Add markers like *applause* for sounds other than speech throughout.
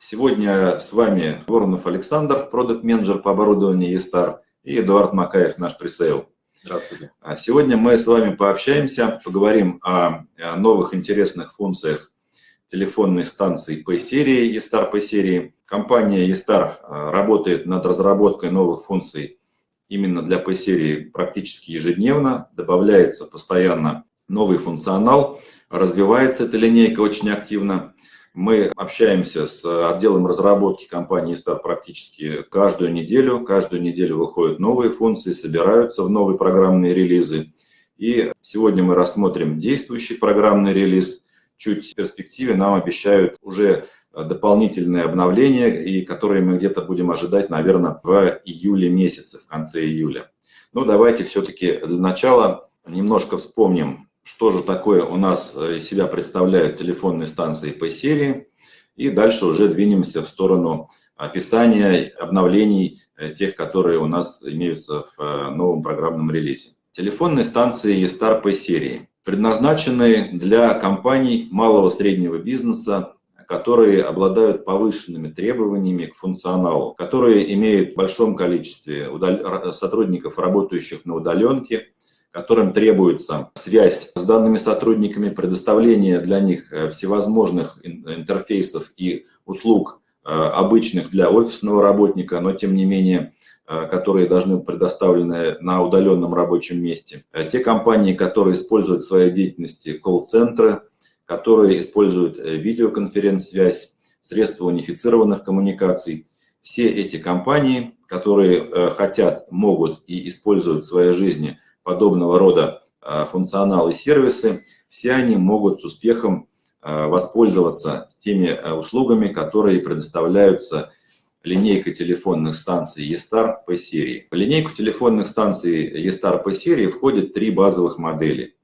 Сегодня с вами Воронов Александр, продукт-менеджер по оборудованию eStar, и Эдуард Макаев, наш пресейл. Здравствуйте. А сегодня мы с вами пообщаемся, поговорим о новых интересных функциях телефонной станции P-серии, eStar P-серии. Компания eStar а, работает над разработкой новых функций именно для P-серии практически ежедневно. Добавляется постоянно новый функционал, развивается эта линейка очень активно. Мы общаемся с отделом разработки компании Star практически каждую неделю. Каждую неделю выходят новые функции, собираются в новые программные релизы. И сегодня мы рассмотрим действующий программный релиз. Чуть в перспективе нам обещают уже дополнительные обновления, и которые мы где-то будем ожидать, наверное, в июле месяце, в конце июля. Но давайте все-таки для начала немножко вспомним, что же такое у нас э, из себя представляют телефонные станции по серии. И дальше уже двинемся в сторону описания обновлений э, тех, которые у нас имеются в э, новом программном релизе. Телефонные станции E-Star по серии предназначены для компаний малого среднего бизнеса, которые обладают повышенными требованиями к функционалу, которые имеют в большом количестве сотрудников, работающих на удаленке, которым требуется связь с данными сотрудниками, предоставление для них э, всевозможных интерфейсов и услуг, э, обычных для офисного работника, но тем не менее, э, которые должны быть предоставлены на удаленном рабочем месте. Те компании, которые используют в своей деятельности колл-центры, которые используют видеоконференц-связь, средства унифицированных коммуникаций, все эти компании, которые хотят, могут и используют в своей жизни – подобного рода а, функционалы и сервисы, все они могут с успехом а, воспользоваться теми а, услугами, которые предоставляются линейкой телефонных станций eStar по серии. В линейку телефонных станций eStar по серии входят три базовых модели.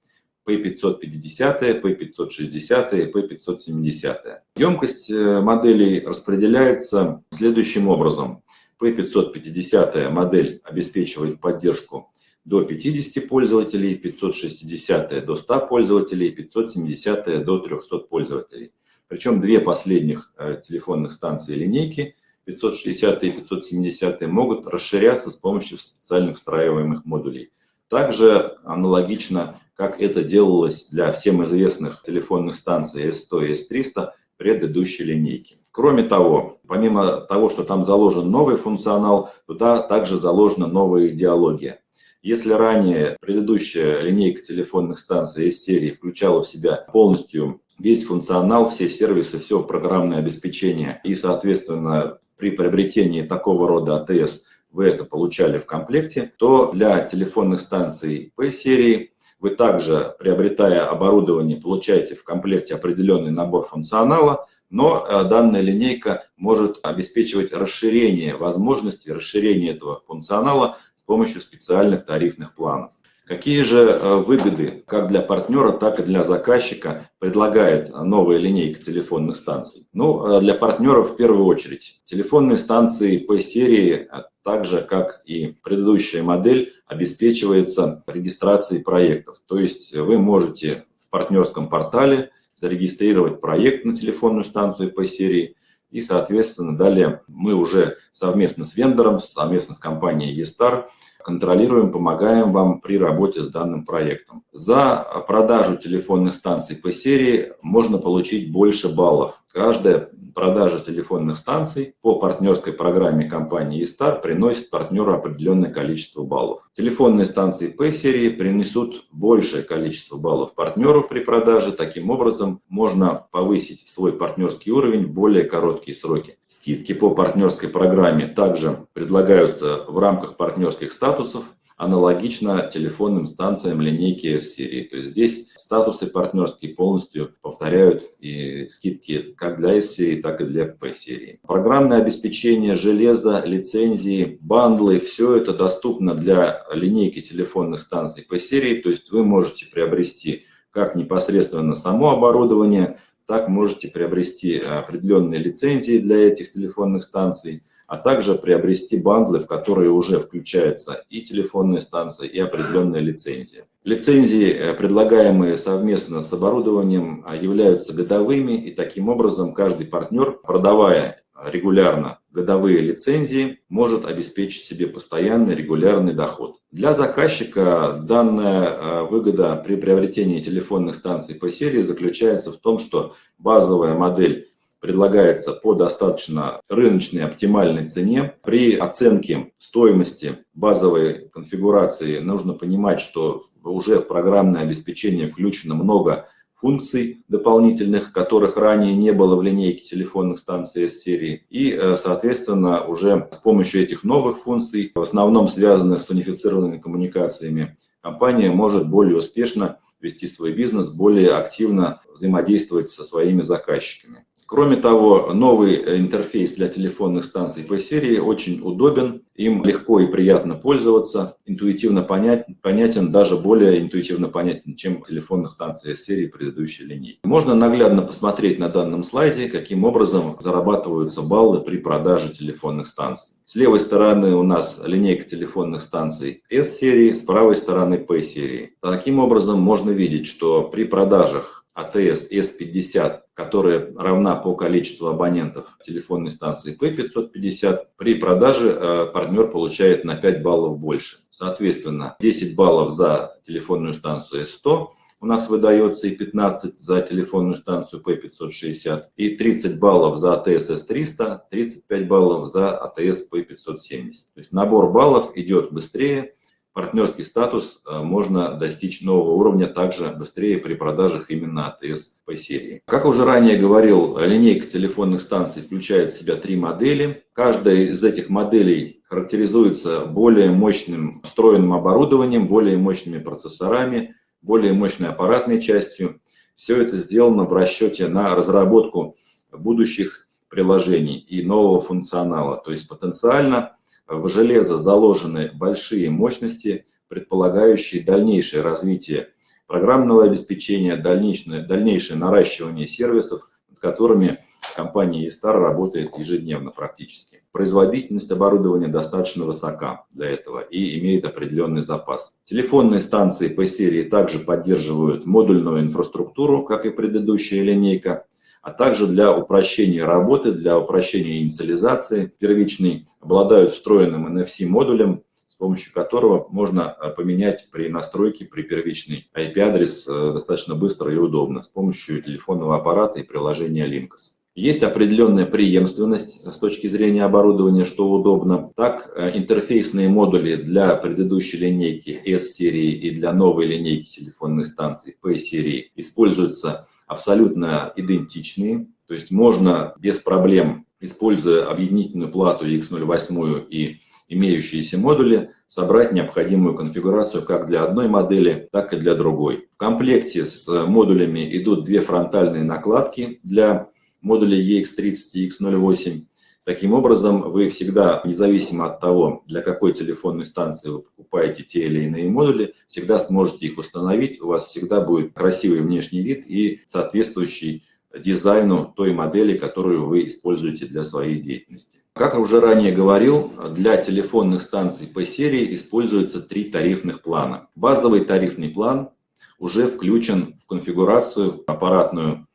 P550, P560 и P570. Емкость э, моделей распределяется следующим образом. P550 модель обеспечивает поддержку до 50 пользователей, 560 до 100 пользователей, 570 до 300 пользователей. Причем две последних э, телефонных станции линейки, 560 и 570, могут расширяться с помощью специальных встраиваемых модулей. Также аналогично, как это делалось для всем известных телефонных станций S100 и S300 предыдущей линейки. Кроме того, помимо того, что там заложен новый функционал, туда также заложена новая идеология. Если ранее предыдущая линейка телефонных станций из серии включала в себя полностью весь функционал, все сервисы, все программное обеспечение и, соответственно, при приобретении такого рода АТС вы это получали в комплекте, то для телефонных станций P-серии вы также, приобретая оборудование, получаете в комплекте определенный набор функционала, но э, данная линейка может обеспечивать расширение возможностей, расширение этого функционала с помощью специальных тарифных планов. Какие же э, выгоды как для партнера, так и для заказчика предлагает новая линейка телефонных станций? Ну, э, для партнеров в первую очередь. Телефонные станции по серии, а так же как и предыдущая модель, обеспечивается регистрацией проектов. То есть вы можете в партнерском портале зарегистрировать проект на телефонную станцию по серии, и, соответственно, далее мы уже совместно с вендором, совместно с компанией eStar контролируем, помогаем вам при работе с данным проектом. За продажу телефонных станций по серии можно получить больше баллов. Каждая продажа телефонных станций по партнерской программе компании eStar приносит партнеру определенное количество баллов. Телефонные станции P-серии принесут большее количество баллов партнеру при продаже. Таким образом, можно повысить свой партнерский уровень в более короткие сроки. Скидки по партнерской программе также предлагаются в рамках партнерских статусов аналогично телефонным станциям линейки S-серии. То есть здесь статусы партнерские полностью повторяют и скидки как для S-серии, так и для P-серии. Программное обеспечение, железо, лицензии, бандлы, все это доступно для линейки телефонных станций P-серии. То есть вы можете приобрести как непосредственно само оборудование, так можете приобрести определенные лицензии для этих телефонных станций, а также приобрести бандлы, в которые уже включаются и телефонные станции, и определенные лицензии. Лицензии, э, предлагаемые совместно с оборудованием, а, являются годовыми, и таким образом каждый партнер, продавая регулярно годовые лицензии, может обеспечить себе постоянный регулярный доход. Для заказчика данная э, выгода при приобретении телефонных станций по серии заключается в том, что базовая модель предлагается по достаточно рыночной оптимальной цене. При оценке стоимости базовой конфигурации нужно понимать, что уже в программное обеспечение включено много функций дополнительных, которых ранее не было в линейке телефонных станций S-серии. И, э, соответственно, уже с помощью этих новых функций, в основном связанных с унифицированными коммуникациями, компания может более успешно вести свой бизнес, более активно взаимодействовать со своими заказчиками. Кроме того, новый интерфейс для телефонных станций по серии очень удобен, им легко и приятно пользоваться, интуитивно понять, понятен, даже более интуитивно понятен, чем телефонных станций серии предыдущей линейки. Можно наглядно посмотреть на данном слайде, каким образом зарабатываются баллы при продаже телефонных станций. С левой стороны у нас линейка телефонных станций S-серии, с правой стороны P-серии. Таким образом можно видеть, что при продажах АТС S50, которая равна по количеству абонентов телефонной станции P550, при продаже э, партнер получает на 5 баллов больше. Соответственно, 10 баллов за телефонную станцию S100 у нас выдается и 15 за телефонную станцию P560, и 30 баллов за АТС S300, 35 баллов за АТС P570. То есть набор баллов идет быстрее, партнерский статус э, можно достичь нового уровня также быстрее при продажах именно АТС по серии. Как уже ранее говорил, линейка телефонных станций включает в себя три модели. Каждая из этих моделей характеризуется более мощным встроенным оборудованием, более мощными процессорами, более мощной аппаратной частью. Все это сделано в расчете на разработку будущих приложений и нового функционала. То есть потенциально в железо заложены большие мощности, предполагающие дальнейшее развитие программного обеспечения, дальнейшее, дальнейшее наращивание сервисов, над которыми компания eStar работает ежедневно практически. Производительность оборудования достаточно высока для этого и имеет определенный запас. Телефонные станции по серии также поддерживают модульную инфраструктуру, как и предыдущая линейка а также для упрощения работы, для упрощения инициализации первичной, обладают встроенным NFC-модулем, с помощью которого можно э, поменять при настройке, при первичный IP-адрес э, достаточно быстро и удобно с помощью телефонного аппарата и приложения Linkus. Есть определенная преемственность с точки зрения оборудования, что удобно. Так, э, интерфейсные модули для предыдущей линейки S-серии и для новой линейки телефонных станций P-серии используются абсолютно идентичные, то есть можно без проблем, используя объединительную плату X08 и имеющиеся модули, собрать необходимую конфигурацию как для одной модели, так и для другой. В комплекте с модулями идут две фронтальные накладки для модулей EX30 и X08. Таким образом, вы всегда, независимо от того, для какой телефонной станции вы покупаете те или иные модули, всегда сможете их установить, у вас всегда будет красивый внешний вид и соответствующий дизайну той модели, которую вы используете для своей деятельности. Как уже ранее говорил, для телефонных станций по серии используются три тарифных плана. Базовый тарифный план уже включен в конфигурацию аппаратную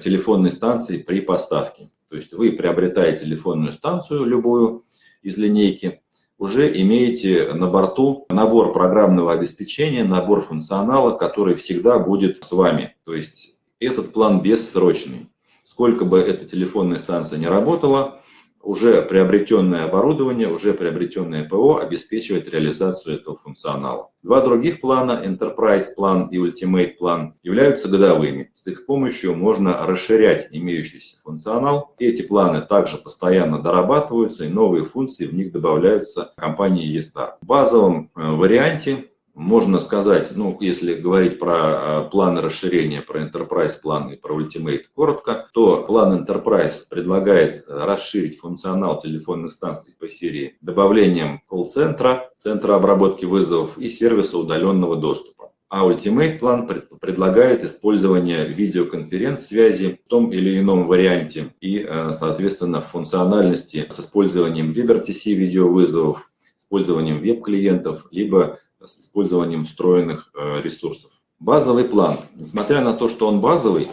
телефонной станции при поставке. То есть вы приобретаете телефонную станцию любую из линейки, уже имеете на борту набор программного обеспечения, набор функционала, который всегда будет с вами. То есть этот план бессрочный. Сколько бы эта телефонная станция не работала, уже приобретенное оборудование, уже приобретенное ПО обеспечивает реализацию этого функционала. Два других плана, Enterprise план и Ultimate план, являются годовыми. С их помощью можно расширять имеющийся функционал. Эти планы также постоянно дорабатываются, и новые функции в них добавляются компанией eStar. В базовом э, варианте можно сказать, ну, если говорить про э, планы расширения, про Enterprise план и про Ultimate коротко, то план Enterprise предлагает расширить функционал телефонных станций по серии добавлением колл-центра, центра обработки вызовов и сервиса удаленного доступа. А Ultimate план предлагает использование видеоконференц-связи в том или ином варианте и, э, соответственно, функциональности с использованием WebRTC видеовызовов, использованием веб-клиентов, либо с использованием встроенных э, ресурсов. Базовый план. Несмотря на то, что он базовый,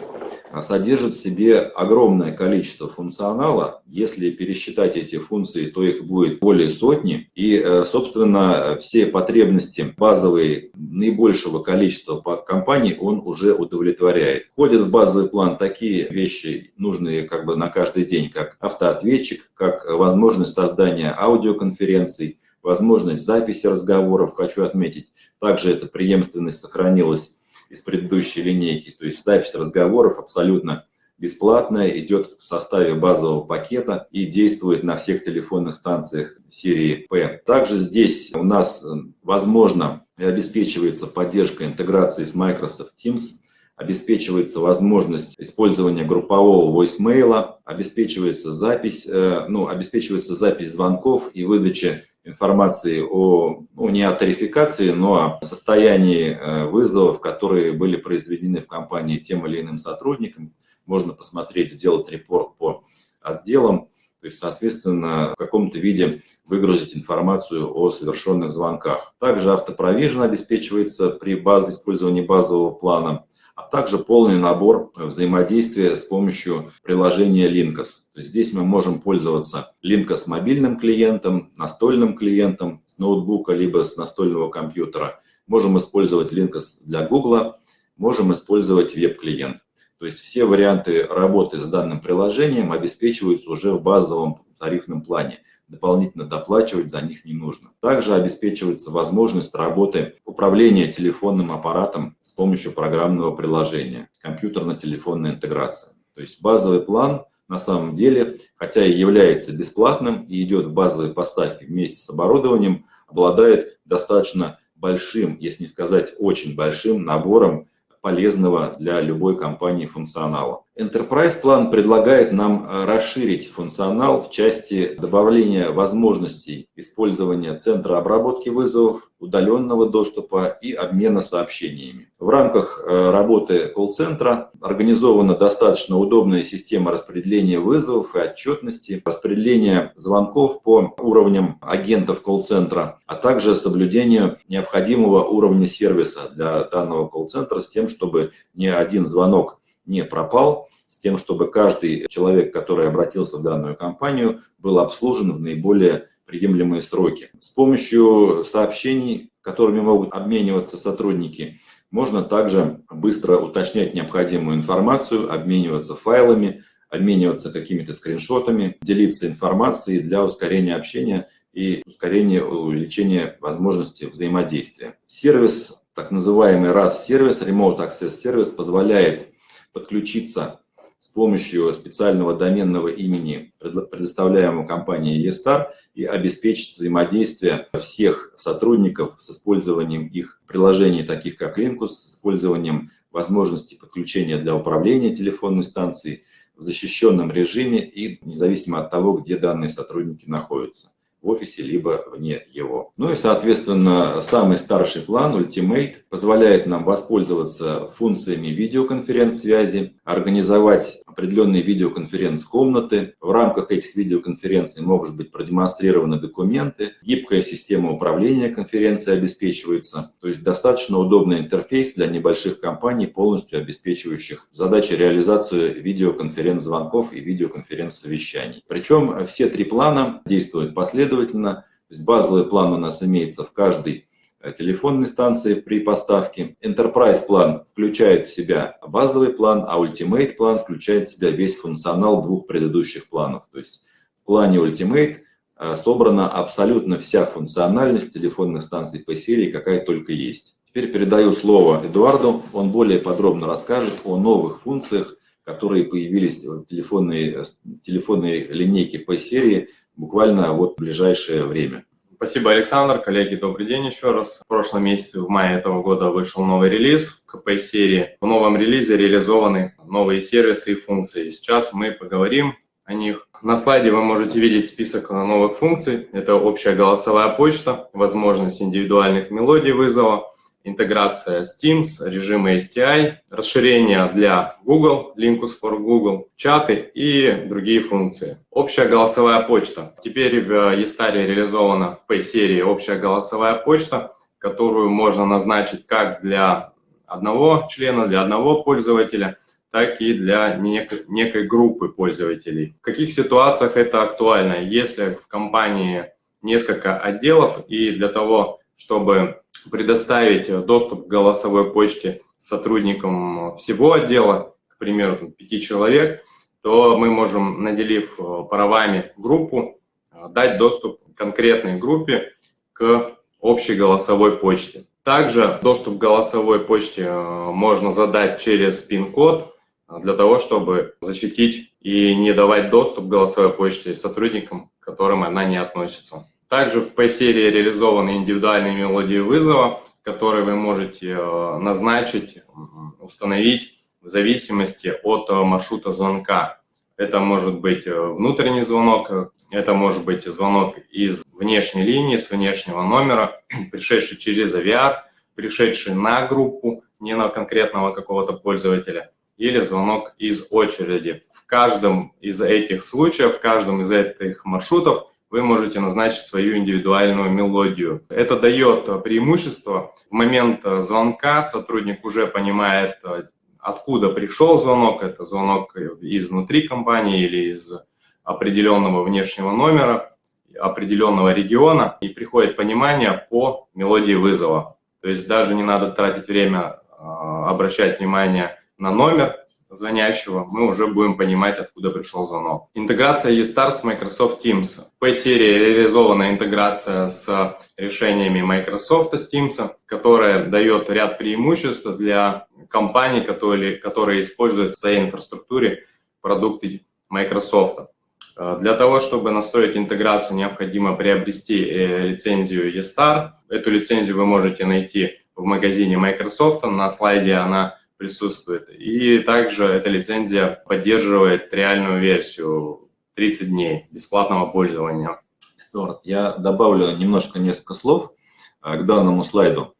содержит в себе огромное количество функционала. Если пересчитать эти функции, то их будет более сотни. И, э, собственно, все потребности базовые наибольшего количества компаний он уже удовлетворяет. Входят в базовый план такие вещи, нужные как бы на каждый день, как автоответчик, как возможность создания аудиоконференций, возможность записи разговоров, хочу отметить. Также эта преемственность сохранилась из предыдущей линейки. То есть запись разговоров абсолютно бесплатная, идет в составе базового пакета и действует на всех телефонных станциях серии P. Также здесь у нас, э, возможно, обеспечивается поддержка интеграции с Microsoft Teams, обеспечивается возможность использования группового voicemail, обеспечивается запись, э, ну, обеспечивается запись звонков и выдача информации о, ну, не о тарификации, но о состоянии э, вызовов, которые были произведены в компании тем или иным сотрудникам. Можно посмотреть, сделать репорт по отделам, то есть, соответственно, в каком-то виде выгрузить информацию о совершенных звонках. Также автопровижен обеспечивается при баз... использовании базового плана а также полный набор взаимодействия с помощью приложения Linkos. Здесь мы можем пользоваться Linkos мобильным клиентом, настольным клиентом с ноутбука либо с настольного компьютера. Можем использовать Linkos для Google, можем использовать веб-клиент. То есть все варианты работы с данным приложением обеспечиваются уже в базовом тарифном плане дополнительно доплачивать за них не нужно. Также обеспечивается возможность работы управления телефонным аппаратом с помощью программного приложения, компьютерно-телефонная интеграция. То есть базовый план на самом деле, хотя и является бесплатным и идет в базовой поставке вместе с оборудованием, обладает достаточно большим, если не сказать очень большим набором полезного для любой компании функционала. Enterprise план предлагает нам э, расширить функционал в части добавления возможностей использования центра обработки вызовов, удаленного доступа и обмена сообщениями. В рамках э, работы колл-центра организована достаточно удобная система распределения вызовов и отчетности, распределения звонков по уровням агентов колл-центра, а также соблюдение необходимого уровня сервиса для данного колл-центра с тем, чтобы ни один звонок не пропал, с тем, чтобы каждый человек, который обратился в данную компанию, был обслужен в наиболее приемлемые сроки. С помощью сообщений, которыми могут обмениваться сотрудники, можно также быстро уточнять необходимую информацию, обмениваться файлами, обмениваться какими-то скриншотами, делиться информацией для ускорения общения и ускорения увеличения возможности взаимодействия. Сервис, так называемый RAS-сервис, Remote Access Service, позволяет подключиться с помощью специального доменного имени, предоставляемого компанией eStar, и обеспечить взаимодействие всех сотрудников с использованием их приложений, таких как Linkus, с использованием возможности подключения для управления телефонной станцией в защищенном режиме и независимо от того, где данные сотрудники находятся в офисе, либо вне его. Ну и, соответственно, самый старший план, Ultimate, позволяет нам воспользоваться функциями видеоконференц-связи, организовать определенные видеоконференц-комнаты. В рамках этих видеоконференций могут быть продемонстрированы документы, гибкая система управления конференцией обеспечивается. То есть достаточно удобный интерфейс для небольших компаний, полностью обеспечивающих задачи реализации видеоконференц-звонков и видеоконференц-совещаний. Причем все три плана действуют последовательно последовательно. То есть базовый план у нас имеется в каждой э, телефонной станции при поставке. Enterprise план включает в себя базовый план, а Ultimate план включает в себя весь функционал двух предыдущих планов. То есть в плане Ultimate э, собрана абсолютно вся функциональность телефонных станций по серии, какая только есть. Теперь передаю слово Эдуарду, он более подробно расскажет о новых функциях, которые появились в телефонной, э, телефонной линейке по серии буквально вот в ближайшее время. Спасибо, Александр. Коллеги, добрый день еще раз. В прошлом месяце, в мае этого года, вышел новый релиз в КП-серии. В новом релизе реализованы новые сервисы и функции. Сейчас мы поговорим о них. На слайде вы можете видеть список новых функций. Это общая голосовая почта, возможность индивидуальных мелодий вызова, интеграция с Teams, режимы STI, расширение для Google, Linkus for Google, чаты и другие функции. Общая голосовая почта. Теперь в eStar реализована в Pay-серии общая голосовая почта, которую можно назначить как для одного члена, для одного пользователя, так и для нек некой группы пользователей. В каких ситуациях это актуально? Если в компании несколько отделов и для того, чтобы предоставить доступ к голосовой почте сотрудникам всего отдела, к примеру, там, 5 человек, то мы можем, наделив правами группу, дать доступ конкретной группе к общей голосовой почте. Также доступ к голосовой почте э, можно задать через пин-код э, для того, чтобы защитить и не давать доступ к голосовой почте сотрудникам, к которым она не относится. Также в P-серии реализованы индивидуальные мелодии вызова, которые вы можете э, назначить, установить в зависимости от маршрута звонка. Это может быть внутренний звонок, это может быть звонок из внешней линии, с внешнего номера, *clears throat* пришедший через авиар, пришедший на группу, не на конкретного какого-то пользователя, или звонок из очереди. В каждом из этих случаев, в каждом из этих маршрутов вы можете назначить свою индивидуальную мелодию. Это дает преимущество. В момент звонка сотрудник уже понимает, откуда пришел звонок. Это звонок изнутри компании или из определенного внешнего номера определенного региона и приходит понимание по мелодии вызова. То есть даже не надо тратить время, а, обращать внимание на номер звонящего, мы уже будем понимать, откуда пришел звонок. Интеграция eStar с Microsoft Teams. В P-серии реализована интеграция с решениями Microsoft с Teams, которая дает ряд преимуществ для компаний, которые, которые используют в своей инфраструктуре продукты Microsoft. Э, для того, чтобы настроить интеграцию, необходимо приобрести э, лицензию eStar. Эту лицензию вы можете найти в магазине Microsoft, на слайде она присутствует. И также эта лицензия поддерживает реальную версию 30 дней бесплатного пользования. Я добавлю немножко несколько слов э, к данному слайду.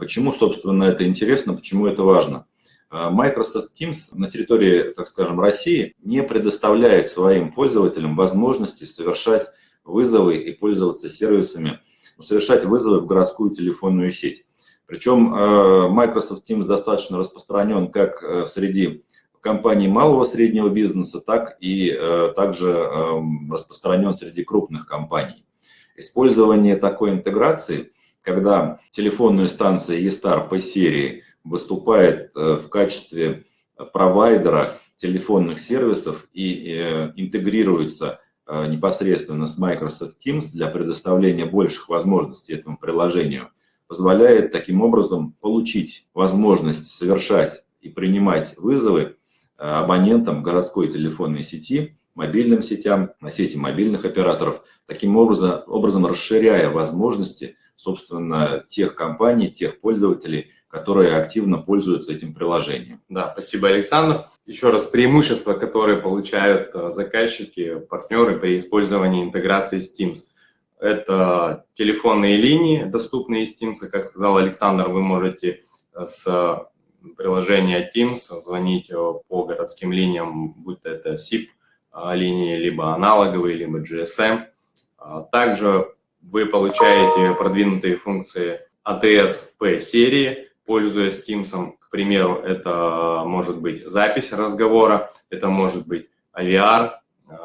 Почему, собственно, это интересно, почему это важно? А, Microsoft Teams на территории, так скажем, России не предоставляет своим пользователям возможности совершать вызовы и пользоваться сервисами, совершать вызовы в городскую телефонную сеть. Причем а, Microsoft Teams достаточно распространен как э, среди компаний малого и среднего бизнеса, так и э, также эм, распространен среди крупных компаний. Использование такой интеграции, когда телефонная станция eStar по серии выступает э, в качестве провайдера телефонных сервисов и э, интегрируется э, непосредственно с Microsoft Teams для предоставления больших возможностей этому приложению, позволяет таким образом получить возможность совершать и принимать вызовы абонентам городской телефонной сети, мобильным сетям, на сети мобильных операторов, таким образом, образом расширяя возможности, собственно, тех компаний, тех пользователей, которые активно пользуются этим приложением. Да, спасибо, Александр. Еще раз, преимущества, которые получают э, заказчики, партнеры при использовании интеграции с Teams. Это телефонные линии, доступные из Teams. Как сказал Александр, вы можете э, с приложения Teams звонить э, по городским линиям, будь это SIP линии, либо аналоговые, либо GSM. Также вы получаете продвинутые функции ATS-P серии, пользуясь Teams, к примеру, это может быть запись разговора, это может быть AVR, э,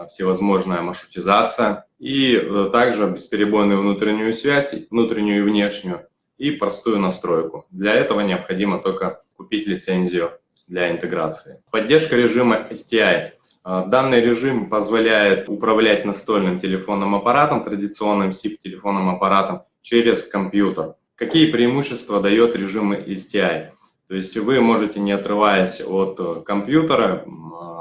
всевозможная маршрутизация, и э, также бесперебойную внутреннюю связь, внутреннюю и внешнюю, и простую настройку. Для этого необходимо только купить лицензию для интеграции. Поддержка режима STI. Э, данный режим позволяет управлять настольным телефонным аппаратом, традиционным SIP-телефонным аппаратом, через компьютер. Какие преимущества дает режим STI? То есть вы можете, не отрываясь от э, компьютера,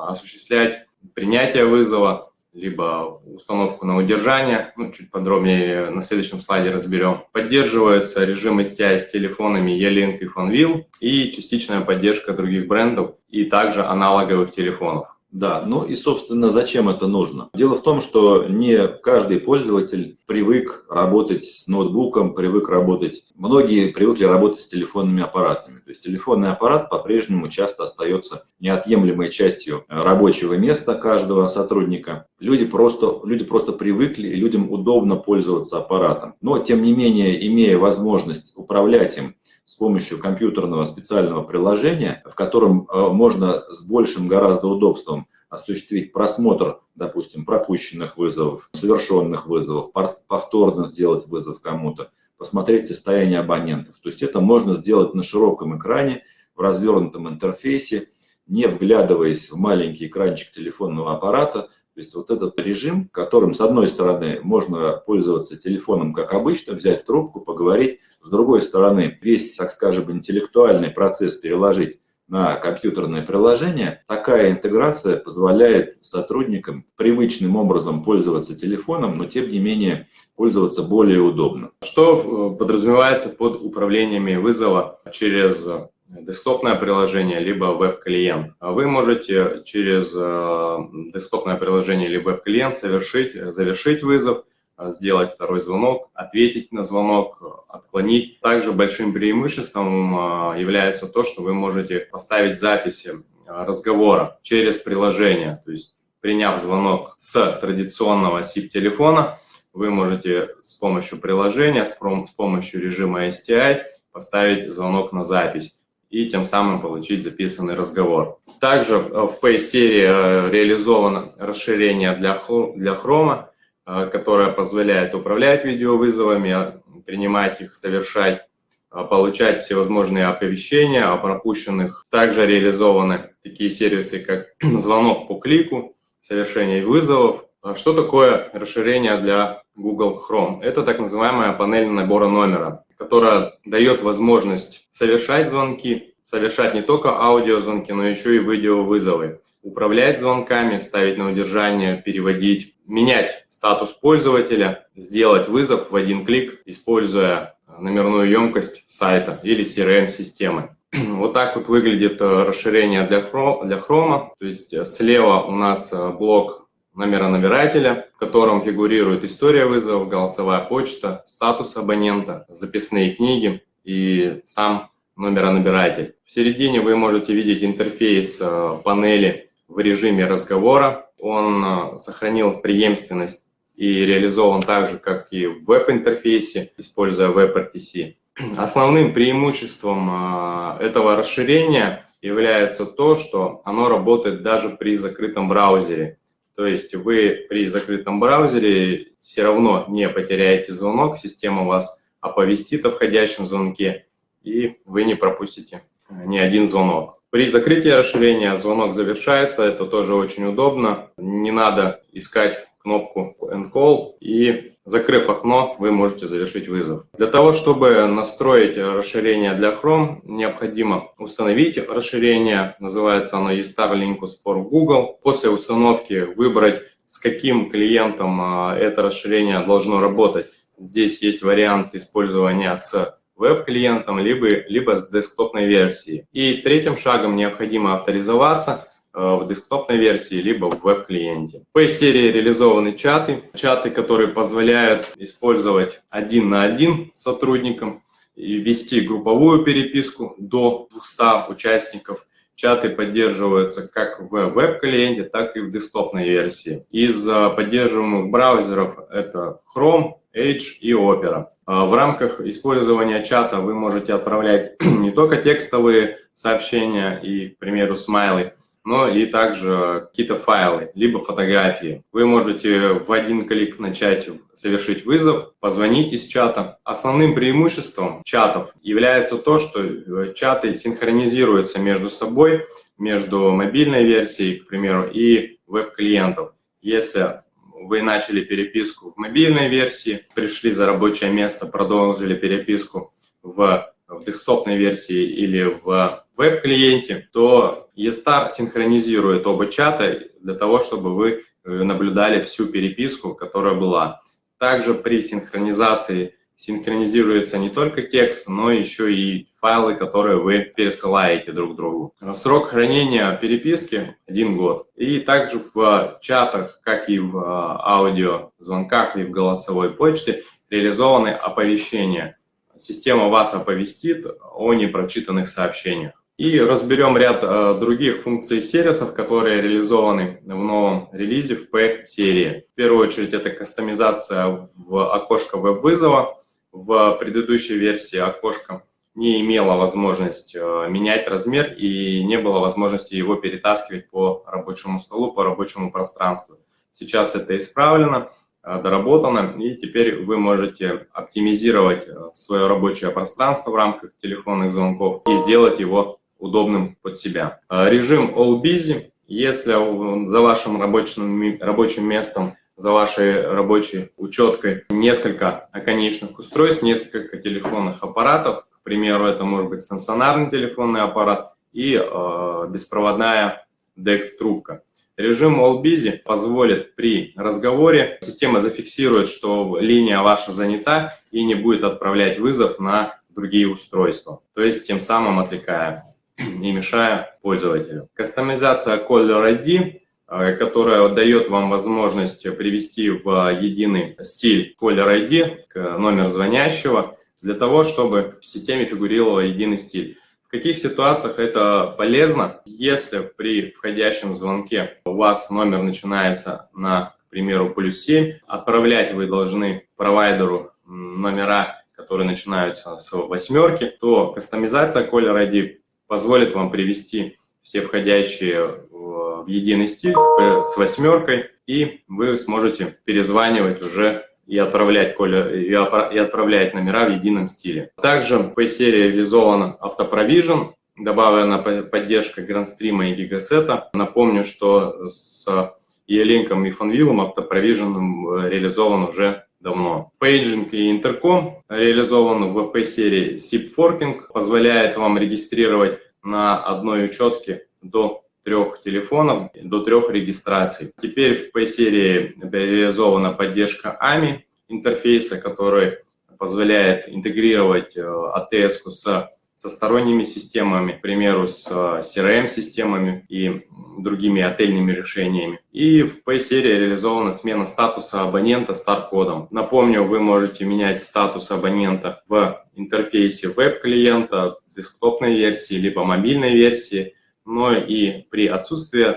осуществлять принятие вызова, либо установку на удержание, ну, чуть подробнее на следующем слайде разберем. Поддерживаются режимы STI с телефонами E-Link и FunWheel и частичная поддержка других брендов и также аналоговых телефонов. Да, ну и, собственно, зачем это нужно? Дело в том, что не каждый пользователь привык работать с ноутбуком, привык работать... Многие привыкли работать с телефонными аппаратами. То есть телефонный аппарат по-прежнему часто остается неотъемлемой частью рабочего места каждого сотрудника. Люди просто, люди просто привыкли, и людям удобно пользоваться аппаратом. Но, тем не менее, имея возможность управлять им с помощью компьютерного специального приложения, в котором э, можно с большим гораздо удобством осуществить просмотр, допустим, пропущенных вызовов, совершенных вызовов, повторно сделать вызов кому-то, посмотреть состояние абонентов. То есть это можно сделать на широком экране, в развернутом интерфейсе, не вглядываясь в маленький экранчик телефонного аппарата. То есть вот этот режим, которым, с одной стороны, можно пользоваться телефоном как обычно, взять трубку, поговорить, с другой стороны, весь, так скажем, интеллектуальный процесс переложить на компьютерное приложение, такая интеграция позволяет сотрудникам привычным образом пользоваться телефоном, но тем не менее пользоваться более удобно. Что э, подразумевается под управлениями вызова через десктопное приложение, либо веб-клиент. Вы можете через э, десктопное приложение или веб-клиент совершить, завершить вызов, Э, сделать второй звонок, ответить на звонок, отклонить. Также большим преимуществом э, является то, что вы можете поставить записи э, разговора через приложение. То есть, приняв звонок с традиционного SIP-телефона, вы можете с помощью приложения, с помощью режима STI поставить звонок на запись и тем самым получить записанный разговор. Также в Pay-серии реализовано расширение для Chrome, Э, которая позволяет управлять видеовызовами, принимать их, совершать, получать всевозможные оповещения о пропущенных. Также реализованы такие сервисы, как *clears throat* звонок по клику, совершение вызовов. А что такое расширение для Google Chrome? Это так называемая панель набора номера, которая дает возможность совершать звонки, совершать не только аудиозвонки, но еще и видеовызовы управлять звонками, ставить на удержание, переводить, менять статус пользователя, сделать вызов в один клик, используя номерную емкость сайта или CRM-системы. *clears throat* Вот так вот выглядит э, расширение для Chrome, для Chrome. То есть э, слева у нас э, блок номера набирателя, в котором фигурирует история вызова, голосовая почта, статус абонента, записные книги и сам номеронабиратель. В середине вы можете видеть интерфейс панели в режиме разговора. Он э, сохранил преемственность и реализован так же, как и в веб-интерфейсе, используя WebRTC. Основным преимуществом э, этого расширения является то, что оно работает даже при закрытом браузере. То есть вы при закрытом браузере все равно не потеряете звонок, система вас оповестит о входящем звонке, и вы не пропустите ни один звонок. При закрытии расширения звонок завершается, это тоже очень удобно. Не надо искать кнопку Encall и закрыв окно, вы можете завершить вызов. Для того, чтобы настроить расширение для Chrome, необходимо установить расширение, называется оно eStar Linkus for Google. После установки выбрать, с каким клиентом а, это расширение должно работать. Здесь есть вариант использования с веб-клиентом, либо, либо с десктопной версией. И третьим шагом необходимо авторизоваться в десктопной версии, либо в веб-клиенте. В серии реализованы чаты, чаты, которые позволяют использовать один на один с сотрудником и вести групповую переписку до 200 участников. Чаты поддерживаются как в веб-клиенте, так и в десктопной версии. Из э, поддерживаемых браузеров это Chrome, Edge и Opera. А, в рамках использования чата вы можете отправлять *clears throat* не только текстовые сообщения и, к примеру, смайлы, но и также какие-то файлы, либо фотографии. Вы можете в один клик начать совершить вызов, позвонить из чата. Основным преимуществом чатов является то, что э, чаты синхронизируются между собой, между мобильной версией, к примеру, и веб-клиентов. Если вы начали переписку в мобильной версии, пришли за рабочее место, продолжили переписку в, в десктопной версии или в веб-клиенте, то eStar синхронизирует оба чата для того, чтобы вы э, наблюдали всю переписку, которая была. Также при синхронизации синхронизируется не только текст, но еще и файлы, которые вы пересылаете друг другу. Срок хранения переписки – один год. И также в чатах, как и в а, аудиозвонках и в голосовой почте, реализованы оповещения. Система вас оповестит о непрочитанных сообщениях. И разберем ряд э, других функций сервисов, которые реализованы в новом релизе в P-серии. В первую очередь это кастомизация в окошко веб-вызова. В предыдущей версии окошко не имело возможность э, менять размер и не было возможности его перетаскивать по рабочему столу, по рабочему пространству. Сейчас это исправлено, э, доработано, и теперь вы можете оптимизировать э, свое рабочее пространство в рамках телефонных звонков и сделать его удобным под себя. Режим All Busy. Если за вашим рабочим, рабочим местом, за вашей рабочей учеткой несколько оконечных устройств, несколько телефонных аппаратов, к примеру, это может быть стационарный телефонный аппарат и э, беспроводная DECT-трубка. Режим All Busy позволит при разговоре, система зафиксирует, что линия ваша занята и не будет отправлять вызов на другие устройства. То есть тем самым отвлекая не мешая пользователю. Кастомизация Caller ID, э, которая дает вам возможность привести в единый стиль Caller ID, номер звонящего, для того, чтобы в системе фигурировал единый стиль. В каких ситуациях это полезно? Если при входящем звонке у вас номер начинается на, к примеру, плюс 7, отправлять вы должны провайдеру номера, которые начинаются с восьмерки, то кастомизация Caller ID позволит вам привести все входящие в единый стиль с восьмеркой, и вы сможете перезванивать уже и отправлять, и отправлять номера в едином стиле. Также в P-серии реализован автопровижен, добавлена поддержка Грандстрима и Гигасета. Напомню, что с E-Link и FunWheel автопровижен реализован уже давно. Пейджинг и интерком реализован в P-серии SIP Forking, позволяет вам регистрировать на одной учетке до трех телефонов до трех регистраций. Теперь в P-серии реализована поддержка AMI интерфейса, который позволяет интегрировать ATS э, с со сторонними системами, к примеру, с э, CRM-системами и другими отельными решениями. И в P-серии реализована смена статуса абонента стар-кодом. Напомню, вы можете менять статус абонента в интерфейсе веб-клиента, десктопной версии, либо мобильной версии, но и при отсутствии э,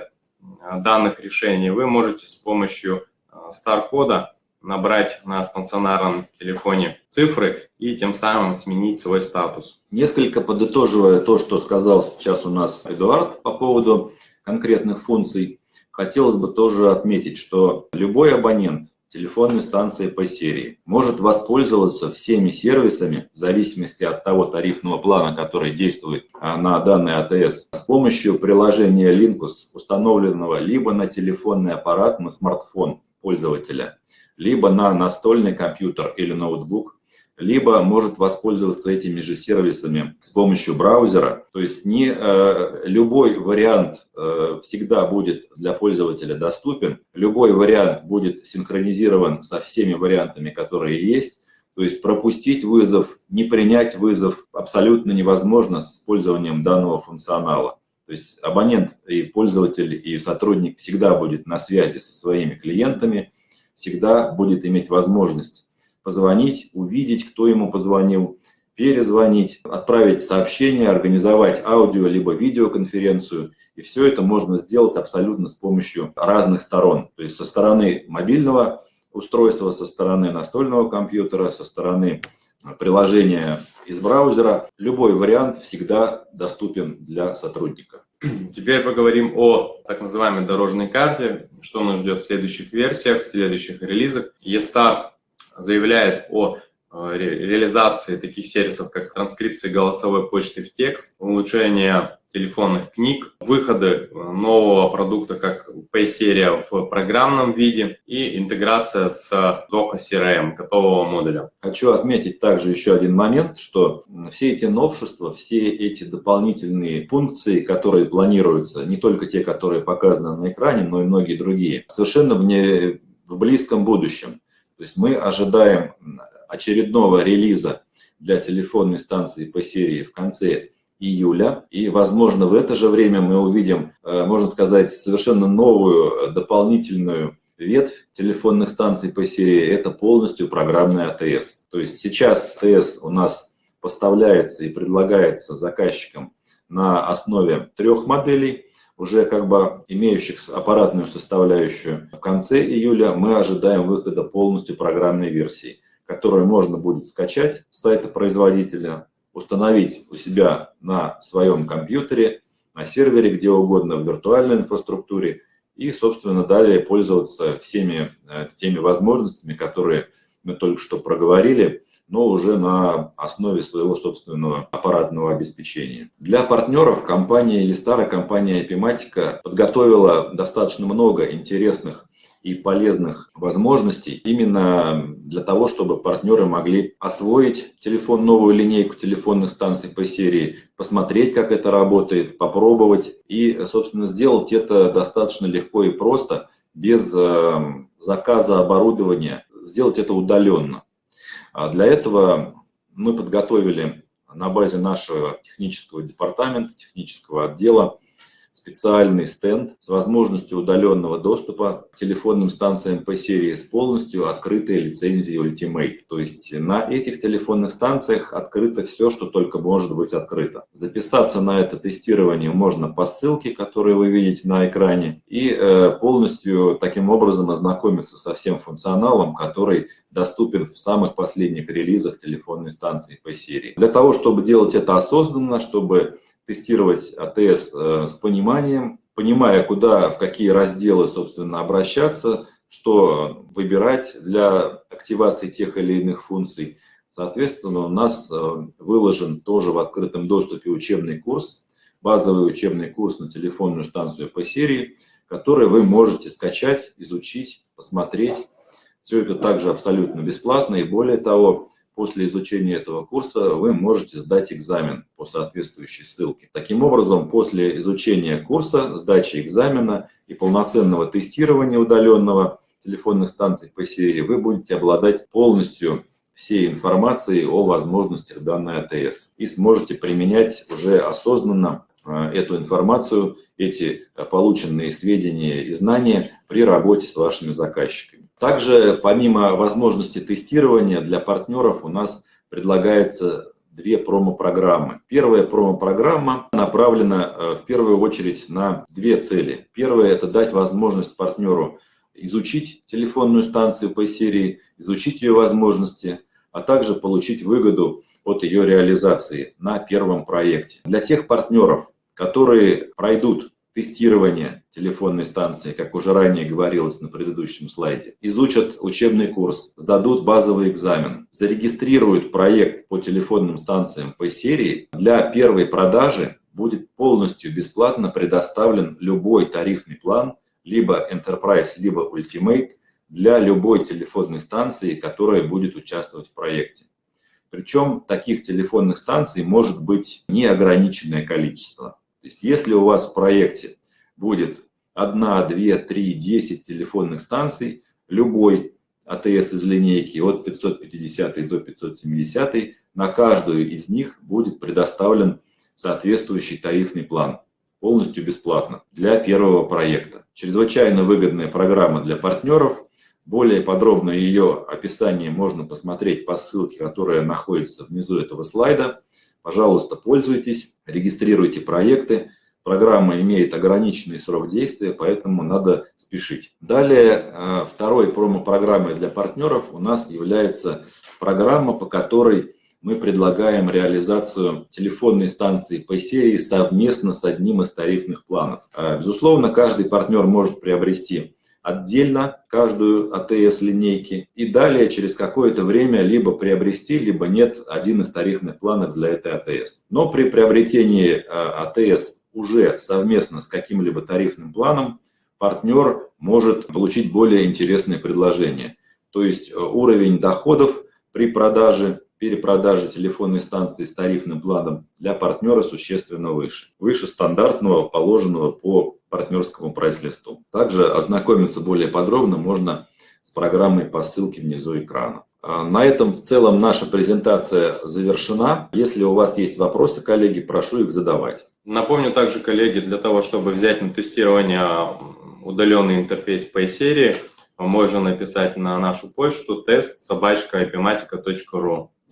данных решений вы можете с помощью стар-кода набрать на стационарном телефоне цифры и тем самым сменить свой статус. Несколько подытоживая то, что сказал сейчас у нас Эдуард по поводу конкретных функций, хотелось бы тоже отметить, что любой абонент телефонной станции по серии может воспользоваться всеми сервисами в зависимости от того тарифного плана, который действует а, на данный АТС, с помощью приложения Linkus, установленного либо на телефонный аппарат, на смартфон пользователя, либо на настольный компьютер или ноутбук, либо может воспользоваться этими же сервисами с помощью браузера. То есть не э, любой вариант э, всегда будет для пользователя доступен, любой вариант будет синхронизирован со всеми вариантами, которые есть. То есть пропустить вызов, не принять вызов абсолютно невозможно с использованием данного функционала. То есть абонент и пользователь и сотрудник всегда будет на связи со своими клиентами, всегда будет иметь возможность позвонить, увидеть, кто ему позвонил, перезвонить, отправить сообщение, организовать аудио либо видеоконференцию. И все это можно сделать абсолютно с помощью разных сторон. То есть со стороны мобильного устройства, со стороны настольного компьютера, со стороны приложения из браузера. Любой вариант всегда доступен для сотрудника. *clears throat* Теперь поговорим о так называемой дорожной карте, что нас ждет в следующих версиях, в следующих релизах. ESTAR заявляет о э, реализации таких сервисов, как транскрипция голосовой почты в текст, улучшение телефонных книг, выходы нового продукта, как Pay-серия в программном виде и интеграция с Zoho CRM, готового модуля. Хочу отметить также еще один момент, что все эти новшества, все эти дополнительные функции, которые планируются, не только те, которые показаны на экране, но и многие другие, совершенно в, не, в близком будущем. То есть мы ожидаем очередного релиза для телефонной станции по серии в конце июля. И, возможно, в это же время мы увидим, э, можно сказать, совершенно новую э, дополнительную ветвь телефонных станций по серии. Это полностью программный АТС. То есть сейчас АТС у нас поставляется и предлагается заказчикам на основе трех моделей, уже как бы имеющих аппаратную составляющую. В конце июля мы ожидаем выхода полностью программной версии, которую можно будет скачать с сайта производителя, установить у себя на своем компьютере, на сервере, где угодно, в виртуальной инфраструктуре, и, собственно, далее пользоваться всеми э, теми возможностями, которые мы только что проговорили, но уже на основе своего собственного аппаратного обеспечения. Для партнеров компания Естара, компания Epimatica подготовила достаточно много интересных и полезных возможностей именно для того, чтобы партнеры могли освоить телефон, новую линейку телефонных станций по серии, посмотреть, как это работает, попробовать и, собственно, сделать это достаточно легко и просто, без э, заказа оборудования, сделать это удаленно. А для этого мы подготовили на базе нашего технического департамента, технического отдела специальный стенд с возможностью удаленного доступа к телефонным станциям по серии с полностью открытой лицензией Ultimate. То есть на этих телефонных станциях открыто все, что только может быть открыто. Записаться на это тестирование можно по ссылке, которую вы видите на экране, и э, полностью таким образом ознакомиться со всем функционалом, который доступен в самых последних релизах телефонной станции по серии. Для того, чтобы делать это осознанно, чтобы тестировать АТС э, с пониманием, понимая, куда, в какие разделы, собственно, обращаться, что выбирать для активации тех или иных функций. Соответственно, у нас э, выложен тоже в открытом доступе учебный курс, базовый учебный курс на телефонную станцию по серии, который вы можете скачать, изучить, посмотреть. Все это также абсолютно бесплатно и более того, После изучения этого курса вы можете сдать экзамен по соответствующей ссылке. Таким образом, после изучения курса, сдачи экзамена и полноценного тестирования удаленного телефонных станций по серии, вы будете обладать полностью всей информацией о возможностях данной АТС и сможете применять уже осознанно э, эту информацию, эти полученные сведения и знания при работе с вашими заказчиками. Также, помимо возможности тестирования для партнеров, у нас предлагается две промо-программы. Первая промо-программа направлена э, в первую очередь на две цели. Первая – это дать возможность партнеру изучить телефонную станцию по серии, изучить ее возможности, а также получить выгоду от ее реализации на первом проекте. Для тех партнеров, которые пройдут тестирование телефонной станции, как уже ранее говорилось на предыдущем слайде, изучат учебный курс, сдадут базовый экзамен, зарегистрируют проект по телефонным станциям по серии, для первой продажи будет полностью бесплатно предоставлен любой тарифный план, либо Enterprise, либо Ultimate, для любой телефонной станции, которая будет участвовать в проекте. Причем таких телефонных станций может быть неограниченное количество. То есть если у вас в проекте будет 1, 2, 3, 10 телефонных станций, любой АТС из линейки от 550 до 570, на каждую из них будет предоставлен соответствующий тарифный план, полностью бесплатно для первого проекта. Чрезвычайно выгодная программа для партнеров. Более подробно ее описание можно посмотреть по ссылке, которая находится внизу этого слайда. Пожалуйста, пользуйтесь, регистрируйте проекты. Программа имеет ограниченный срок действия, поэтому надо спешить. Далее, э, второй промо-программой для партнеров у нас является программа, по которой мы предлагаем реализацию телефонной станции по серии совместно с одним из тарифных планов. Э, безусловно, каждый партнер может приобрести отдельно каждую АТС линейки и далее через какое-то время либо приобрести, либо нет один из тарифных планов для этой АТС. Но при приобретении э, АТС уже совместно с каким-либо тарифным планом партнер может получить более интересные предложения. То есть э, уровень доходов при продаже, перепродаже телефонной станции с тарифным планом для партнера существенно выше. Выше стандартного, положенного по партнерскому прайс-листу. Также ознакомиться более подробно можно с программой по ссылке внизу экрана. А, на этом в целом наша презентация завершена. Если у вас есть вопросы, коллеги, прошу их задавать. Напомню также, коллеги, для того, чтобы взять на тестирование удаленный интерфейс по серии, можно написать на нашу почту тест собачка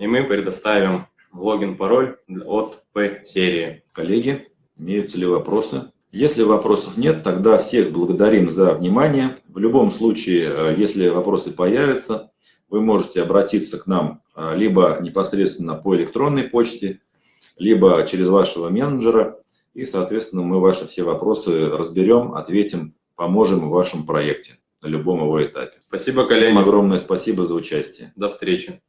и мы предоставим логин-пароль от P-серии. Коллеги, Имеются ли вопросы? Если вопросов нет, тогда всех благодарим за внимание. В любом случае, э, если вопросы появятся, вы можете обратиться к нам э, либо непосредственно по электронной почте, либо через вашего менеджера, и, соответственно, мы ваши все вопросы разберем, ответим, поможем в вашем проекте на любом его этапе. Спасибо, коллеги. Всем огромное спасибо за участие. До встречи.